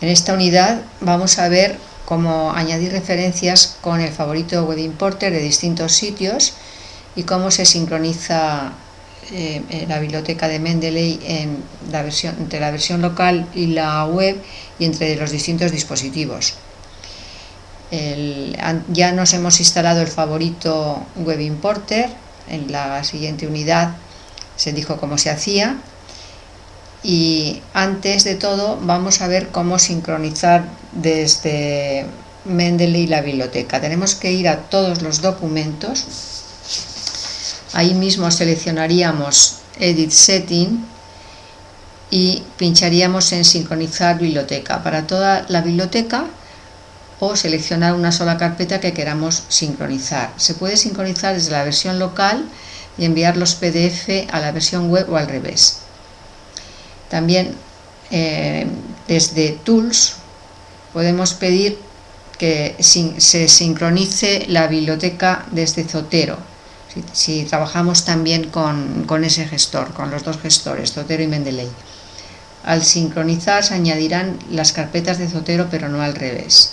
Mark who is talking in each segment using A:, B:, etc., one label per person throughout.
A: En esta unidad vamos a ver cómo añadir referencias con el favorito web importer de distintos sitios y cómo se sincroniza eh, la biblioteca de Mendeley entre la versión local y la web y entre los distintos dispositivos. ya nos hemos instalado el favorito web importer, en la siguiente unidad se dijo cómo se hacía y antes de todo vamos a ver cómo sincronizar desde Mendeley la biblioteca. Tenemos que ir a todos los documentos, ahí mismo seleccionaríamos Edit Setting y pincharíamos en sincronizar biblioteca para toda la biblioteca o seleccionar una sola carpeta que queramos sincronizar. Se puede sincronizar desde la versión local y enviar los PDF a la versión web o al revés. También eh, desde Tools podemos pedir que se sincronice la biblioteca desde Zotero. Si, trabajamos también con, con, ese gestor, con los dos gestores, Zotero y Mendeley. Al sincronizar se añadirán las carpetas de Zotero, pero no al revés.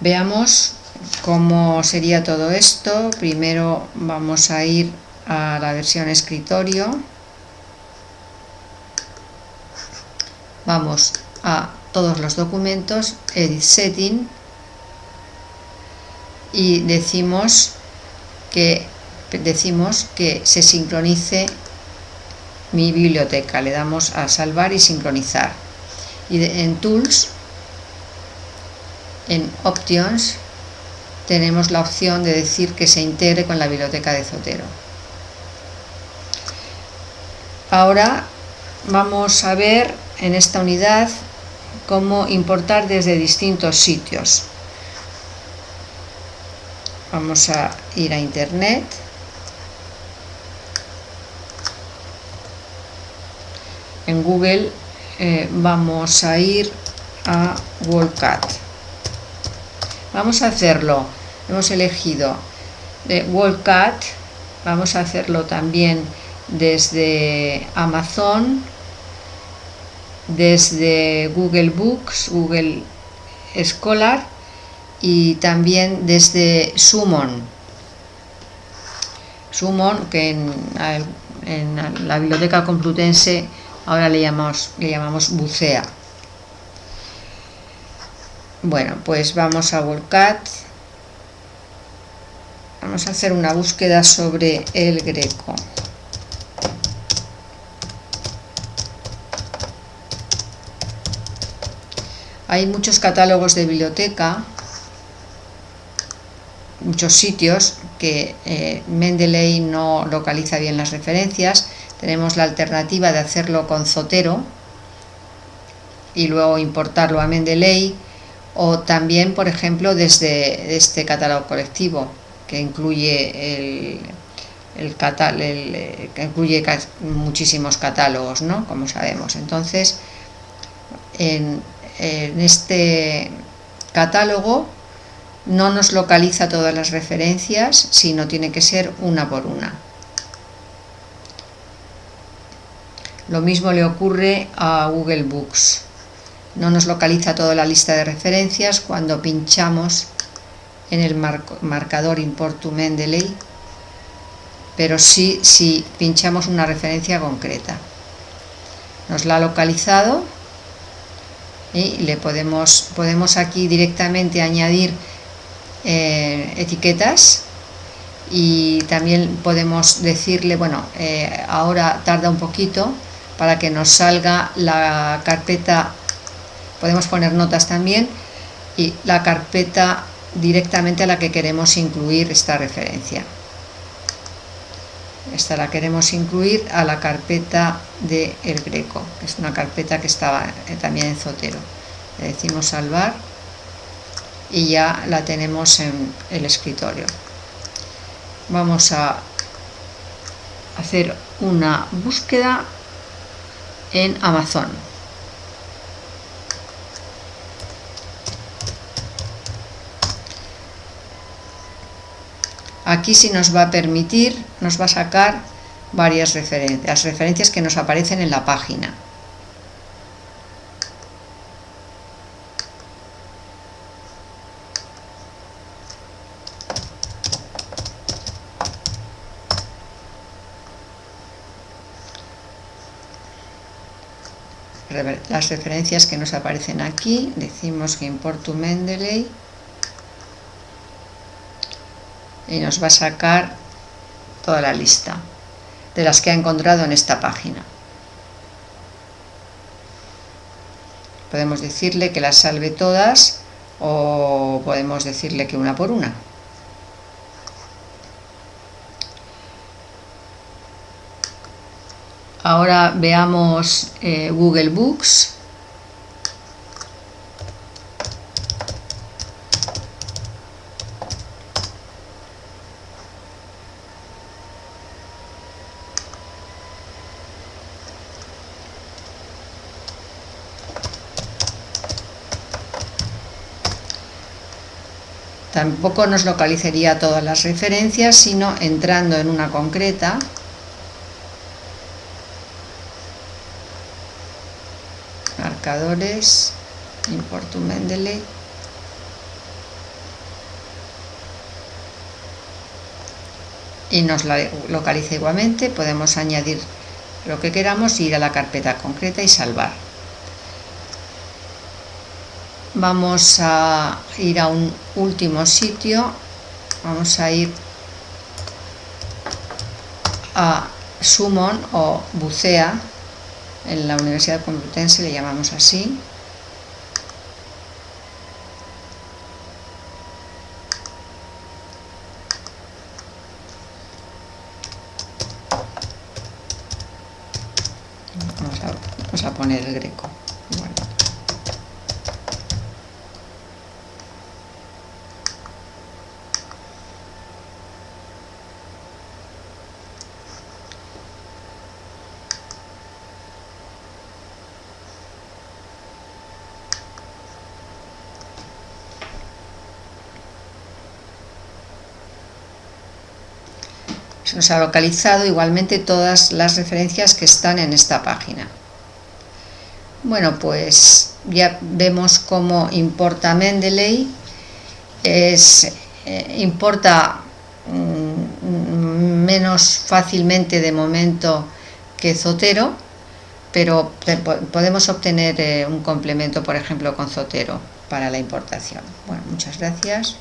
A: Veamos cómo sería todo esto. Primero vamos a ir a la versión escritorio. Vamos a todos los documentos, Edit Setting, y decimos que, decimos que se sincronice mi biblioteca. Le damos a salvar y sincronizar. Y en Tools, en Options, tenemos la opción de decir que se integre con la biblioteca de Zotero. Ahora vamos a ver en esta unidad cómo importar desde distintos sitios. Vamos a ir a internet. En Google eh, vamos a ir a WorldCat. Vamos a hacerlo, hemos elegido de WorldCat, vamos a hacerlo también desde Amazon, desde Google Books, Google Scholar y también desde Summon. Summon, que en, la biblioteca complutense ahora le llamamos, le llamamos Bucea. Bueno, pues vamos a Volcat. Vamos a hacer una búsqueda sobre el greco. Hay muchos catálogos de biblioteca, muchos sitios que eh, Mendeley no localiza bien las referencias. Tenemos la alternativa de hacerlo con Zotero y luego importarlo a Mendeley o también, por ejemplo, desde este catálogo colectivo que incluye el, que incluye muchísimos catálogos, ¿no? Como sabemos. Entonces, en, en este catálogo no nos localiza todas las referencias, sino tiene que ser una por una. Lo mismo le ocurre a Google Books. No nos localiza toda la lista de referencias cuando pinchamos en el marcador Import Mendeley, pero sí si pinchamos una referencia concreta. Nos la ha localizado y le podemos, podemos aquí directamente añadir eh, etiquetas y también podemos decirle, bueno, eh, ahora tarda un poquito para que nos salga la carpeta, podemos poner notas también y la carpeta directamente a la que queremos incluir esta referencia. Esta la queremos incluir a la carpeta de El Greco, que es una carpeta que estaba eh, también en Zotero. Le decimos salvar y ya la tenemos en el escritorio. Vamos a hacer una búsqueda en Amazon. Aquí sí nos va a permitir, nos va a sacar varias referencias, las referencias que nos aparecen en la página. las referencias que nos aparecen aquí, decimos que importo Mendeley y nos va a sacar toda la lista de las que ha encontrado en esta página. Podemos decirle que las salve todas o podemos decirle que una por una. Ahora veamos eh, Google Books. Tampoco nos localizaría todas las referencias, sino entrando en una concreta. Marcadores, importo Mendeley, y nos la localiza igualmente, podemos añadir lo que queramos, ir a la carpeta concreta y salvar. Vamos a ir a un último sitio, vamos a ir a Summon o Bucea, en la Universidad Complutense le llamamos así. Vamos a, poner el greco. Nos ha localizado igualmente todas las referencias que están en esta página. Bueno, pues ya vemos cómo importa Mendeley, es, eh, importa mm, menos fácilmente de momento que Zotero, pero podemos obtener eh, un complemento, por ejemplo, con Zotero para la importación. Bueno, muchas gracias.